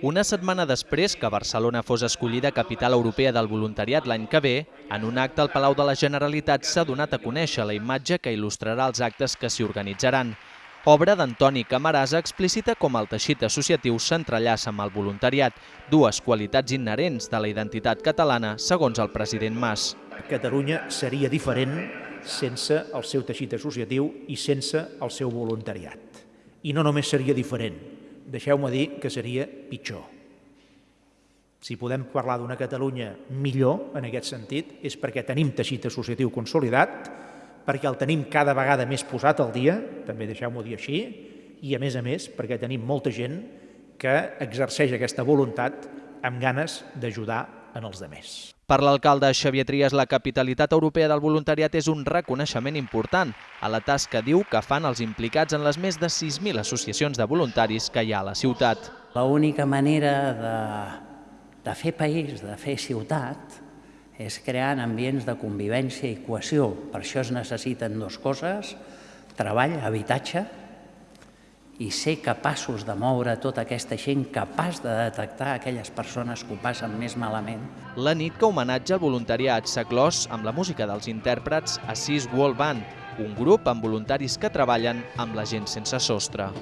Una setmana després que Barcelona fos escollida capital europea del voluntariat l'any que ve, en un acte al Palau de la Generalitat s'ha donat a conèixer la imatge que il·lustrarà els actes que s'hi organitzaran. Obra d'Antoni Camarasa explicita com el teixit associatiu s'entrellaça amb el voluntariat, dues qualitats inherents de la identitat catalana, segons el president Mas. Catalunya seria diferent sense el seu teixit associatiu i sense el seu voluntariat. I no només seria diferent, deixeu-me dir que seria pitjor. Si podem parlar d'una Catalunya millor en aquest sentit és perquè tenim teixit associatiu consolidat, perquè el tenim cada vegada més posat al dia, també deixeu-m'ho dir així, i a més a més perquè tenim molta gent que exerceix aquesta voluntat amb ganes d'ajudar en els demés. Per l'alcalde Xavier Trias, la capitalitat europea del voluntariat és un reconeixement important a la tasca, diu, que fan els implicats en les més de 6.000 associacions de voluntaris que hi ha a la ciutat. L'única manera de, de fer país, de fer ciutat, és creant ambients de convivència i cohesió. Per això es necessiten dues coses, treball, habitatge, i ser capaços de moure tota aquesta gent capaç de detectar aquelles persones que ho passen més malament. La nit que homenatja el voluntariat s'ha clos amb la música dels intèrprets Assís World Band, un grup amb voluntaris que treballen amb la gent sense sostre.